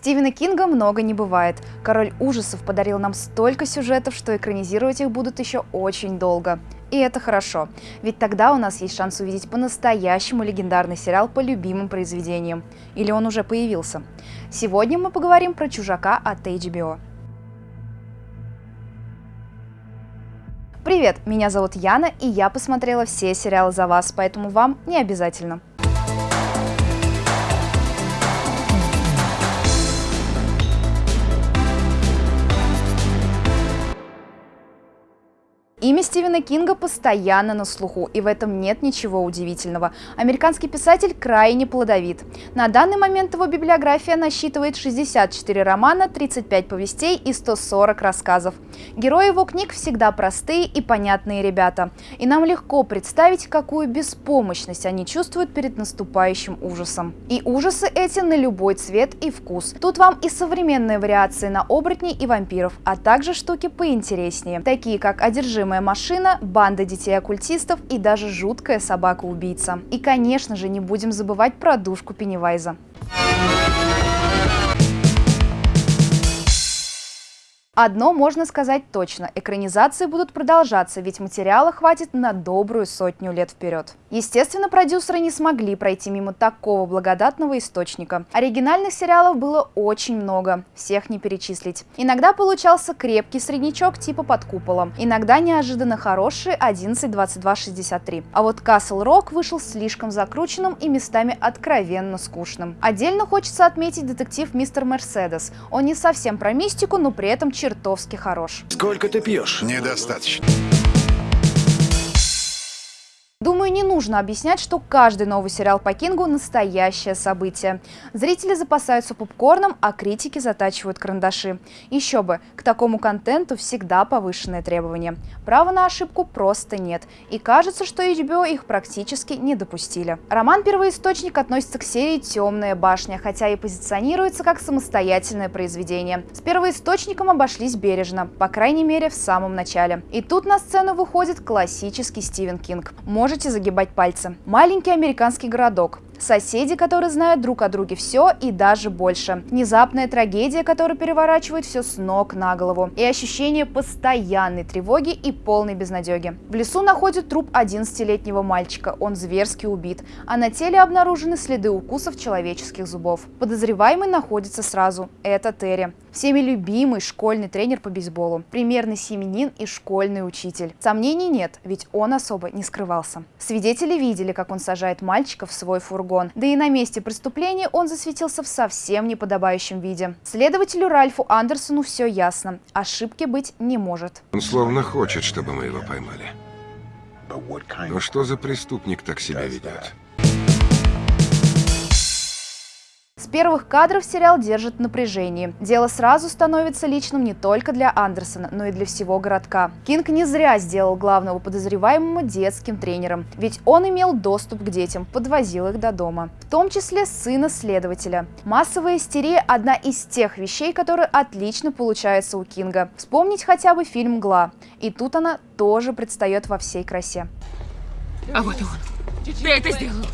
Стивена Кинга много не бывает. Король ужасов подарил нам столько сюжетов, что экранизировать их будут еще очень долго. И это хорошо, ведь тогда у нас есть шанс увидеть по-настоящему легендарный сериал по любимым произведениям. Или он уже появился. Сегодня мы поговорим про «Чужака» от HBO. Привет, меня зовут Яна, и я посмотрела все сериалы за вас, поэтому вам не обязательно. Имя Стивена Кинга постоянно на слуху, и в этом нет ничего удивительного. Американский писатель крайне плодовит. На данный момент его библиография насчитывает 64 романа, 35 повестей и 140 рассказов. Герои его книг всегда простые и понятные ребята. И нам легко представить, какую беспомощность они чувствуют перед наступающим ужасом. И ужасы эти на любой цвет и вкус. Тут вам и современные вариации на оборотней и вампиров, а также штуки поинтереснее, такие как одержимые Неведомая машина, банда детей-оккультистов и даже жуткая собака-убийца. И, конечно же, не будем забывать про душку Пеннивайза. Одно можно сказать точно – экранизации будут продолжаться, ведь материала хватит на добрую сотню лет вперед. Естественно, продюсеры не смогли пройти мимо такого благодатного источника. Оригинальных сериалов было очень много, всех не перечислить. Иногда получался крепкий среднячок типа «Под куполом», иногда неожиданно хороший 11-22-63. А вот Castle Rock вышел слишком закрученным и местами откровенно скучным. Отдельно хочется отметить детектив «Мистер Мерседес». Он не совсем про мистику, но при этом чертовски хорош. Сколько ты пьешь? Недостаточно. Нужно объяснять, что каждый новый сериал по Кингу – настоящее событие. Зрители запасаются попкорном, а критики затачивают карандаши. Еще бы, к такому контенту всегда повышенные требования. Права на ошибку просто нет. И кажется, что HBO их практически не допустили. Роман «Первоисточник» относится к серии «Темная башня», хотя и позиционируется как самостоятельное произведение. С «Первоисточником» обошлись бережно, по крайней мере в самом начале. И тут на сцену выходит классический Стивен Кинг. Может можете загибать пальцы. Маленький американский городок. Соседи, которые знают друг о друге все и даже больше. Внезапная трагедия, которая переворачивает все с ног на голову. И ощущение постоянной тревоги и полной безнадеги. В лесу находят труп 11-летнего мальчика. Он зверски убит. А на теле обнаружены следы укусов человеческих зубов. Подозреваемый находится сразу. Это Терри. Всеми любимый школьный тренер по бейсболу. Примерный семенин и школьный учитель. Сомнений нет, ведь он особо не скрывался. Свидетели видели, как он сажает мальчика в свой фургон фургон. Да и на месте преступления он засветился в совсем неподобающем виде. Следователю Ральфу Андерсону все ясно. Ошибки быть не может. Он словно хочет, чтобы мы его поймали. Но что за преступник так себя ведет? С первых кадров сериал держит напряжение. Дело сразу становится личным не только для Андерсона, но и для всего городка. Кинг не зря сделал главного подозреваемого детским тренером, ведь он имел доступ к детям, подвозил их до дома. В том числе сына следователя. Массовая истерия – одна из тех вещей, которые отлично получаются у Кинга. Вспомнить хотя бы фильм «Мгла». И тут она тоже предстает во всей красе. А вот и он. Ты это сделал!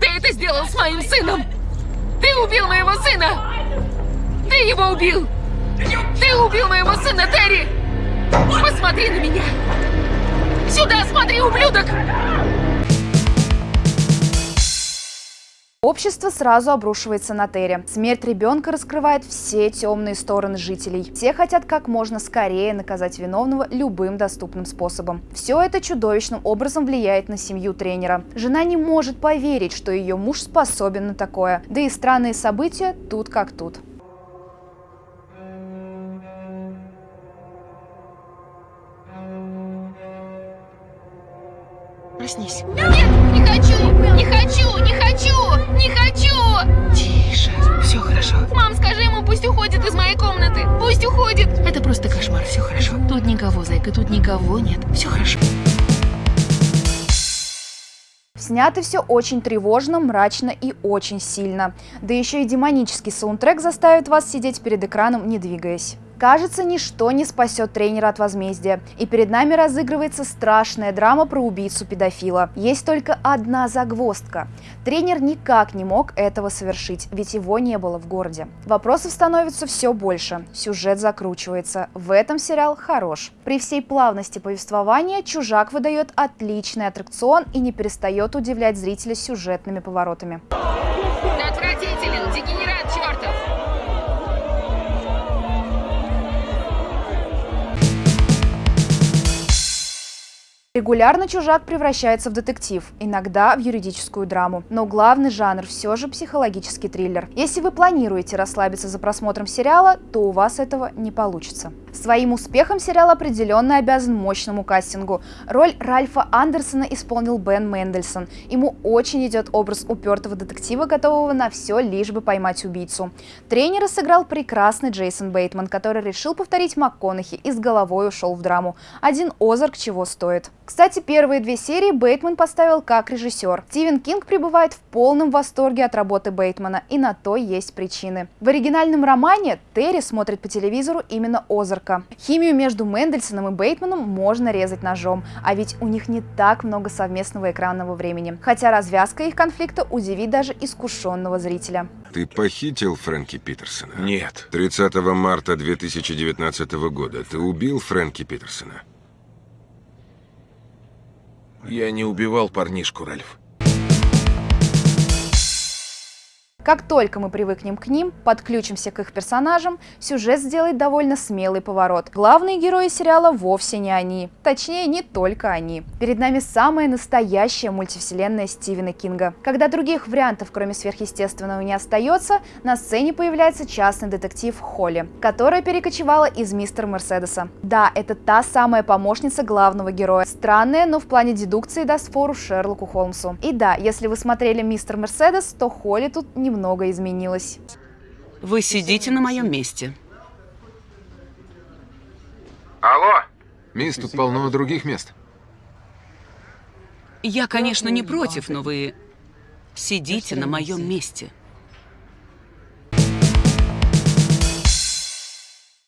Ты это сделал с моим сыном! Ты убил моего сына! Ты его убил! Ты убил моего сына, Терри! Посмотри на меня! Сюда смотри, ублюдок! Общество сразу обрушивается на Терри. Смерть ребенка раскрывает все темные стороны жителей. Все хотят как можно скорее наказать виновного любым доступным способом. Все это чудовищным образом влияет на семью тренера. Жена не может поверить, что ее муж способен на такое. Да и странные события тут как тут. Проснись. Нет, не хочу, не хочу, не хочу, не хочу. Тише, все хорошо. Мам, скажи ему, пусть уходит из моей комнаты. Пусть уходит. Это просто кошмар, все хорошо. Тут никого, зайка, тут никого нет. Все хорошо. Снято все очень тревожно, мрачно и очень сильно. Да еще и демонический саундтрек заставит вас сидеть перед экраном, не двигаясь. Кажется, ничто не спасет тренера от возмездия. И перед нами разыгрывается страшная драма про убийцу-педофила. Есть только одна загвоздка. Тренер никак не мог этого совершить, ведь его не было в городе. Вопросов становится все больше. Сюжет закручивается. В этом сериал хорош. При всей плавности повествования «Чужак» выдает отличный аттракцион и не перестает удивлять зрителя сюжетными поворотами. Регулярно «Чужак» превращается в детектив, иногда в юридическую драму. Но главный жанр все же психологический триллер. Если вы планируете расслабиться за просмотром сериала, то у вас этого не получится. Своим успехом сериал определенно обязан мощному кастингу. Роль Ральфа Андерсона исполнил Бен Мендельсон. Ему очень идет образ упертого детектива, готового на все, лишь бы поймать убийцу. Тренера сыграл прекрасный Джейсон Бейтман, который решил повторить МакКонахи и с головой ушел в драму. Один Озарк чего стоит. Кстати, первые две серии Бейтман поставил как режиссер. Стивен Кинг пребывает в полном восторге от работы Бейтмана, и на то есть причины. В оригинальном романе Терри смотрит по телевизору именно Озарка. Химию между Мендельсоном и Бейтманом можно резать ножом, а ведь у них не так много совместного экранного времени. Хотя развязка их конфликта удивит даже искушенного зрителя. Ты похитил Фрэнки Питерсона? Нет. 30 марта 2019 года ты убил Фрэнки Питерсона? Я не убивал парнишку, Ральф. Как только мы привыкнем к ним, подключимся к их персонажам, сюжет сделает довольно смелый поворот. Главные герои сериала вовсе не они. Точнее, не только они. Перед нами самая настоящая мультивселенная Стивена Кинга. Когда других вариантов, кроме сверхъестественного, не остается, на сцене появляется частный детектив Холли, которая перекочевала из Мистера Мерседеса. Да, это та самая помощница главного героя. Странная, но в плане дедукции даст фору Шерлоку Холмсу. И да, если вы смотрели Мистер Мерседес, то Холли тут не немного изменилось. Вы сидите на моем месте. Алло! Мисс, тут полно других мест. Я, конечно, не против, но вы сидите на моем месте.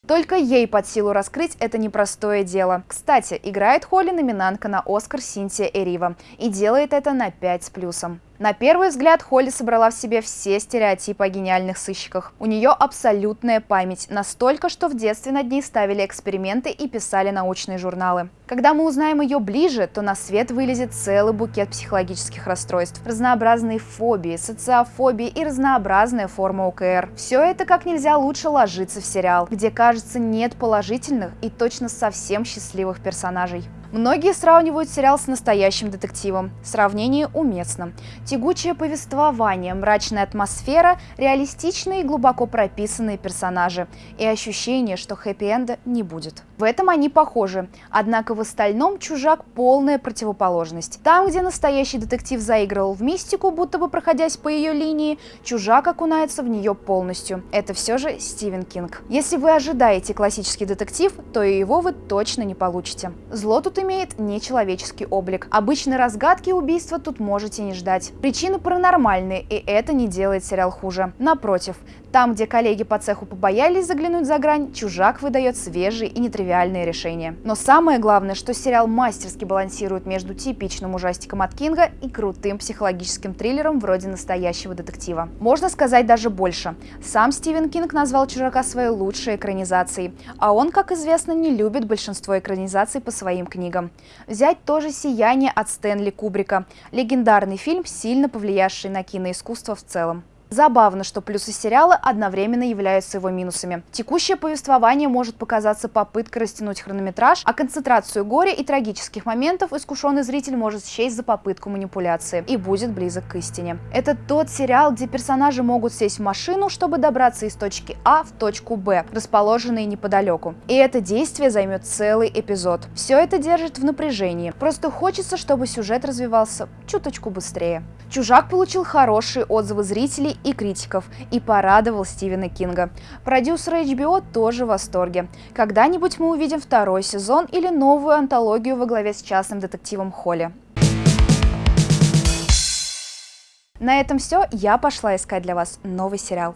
Только ей под силу раскрыть это непростое дело. Кстати, играет Холли номинантка на Оскар Синтия Эрива и делает это на 5 с плюсом. На первый взгляд Холли собрала в себе все стереотипы о гениальных сыщиках. У нее абсолютная память, настолько, что в детстве над ней ставили эксперименты и писали научные журналы. Когда мы узнаем ее ближе, то на свет вылезет целый букет психологических расстройств, разнообразные фобии, социофобии и разнообразная форма ОКР. Все это как нельзя лучше ложится в сериал, где, кажется, нет положительных и точно совсем счастливых персонажей. Многие сравнивают сериал с настоящим детективом. Сравнение уместно. Тягучее повествование, мрачная атмосфера, реалистичные и глубоко прописанные персонажи. И ощущение, что хэппи-энда не будет. В этом они похожи. Однако в остальном «Чужак» полная противоположность. Там, где настоящий детектив заигрывал в мистику, будто бы проходясь по ее линии, «Чужак» окунается в нее полностью. Это все же Стивен Кинг. Если вы ожидаете классический детектив, то и его вы точно не получите. Зло тут имеет нечеловеческий облик. Обычной разгадки убийства тут можете не ждать. Причины паранормальные, и это не делает сериал хуже. Напротив, там, где коллеги по цеху побоялись заглянуть за грань, «Чужак» выдает свежие и нетривиальные решения. Но самое главное, что сериал мастерски балансирует между типичным ужастиком от Кинга и крутым психологическим триллером вроде настоящего детектива. Можно сказать даже больше. Сам Стивен Кинг назвал «Чужака» своей лучшей экранизацией, а он, как известно, не любит большинство экранизаций по своим книгам. Взять тоже «Сияние» от Стэнли Кубрика. Легендарный фильм, сильно повлиявший на киноискусство в целом. Забавно, что плюсы сериала одновременно являются его минусами. Текущее повествование может показаться попыткой растянуть хронометраж, а концентрацию горя и трагических моментов искушенный зритель может счесть за попытку манипуляции и будет близок к истине. Это тот сериал, где персонажи могут сесть в машину, чтобы добраться из точки А в точку Б, расположенные неподалеку. И это действие займет целый эпизод. Все это держит в напряжении. Просто хочется, чтобы сюжет развивался чуточку быстрее. «Чужак» получил хорошие отзывы зрителей и критиков и порадовал Стивена Кинга. Продюсеры HBO тоже в восторге. Когда-нибудь мы увидим второй сезон или новую антологию во главе с частным детективом Холли. На этом все. Я пошла искать для вас новый сериал.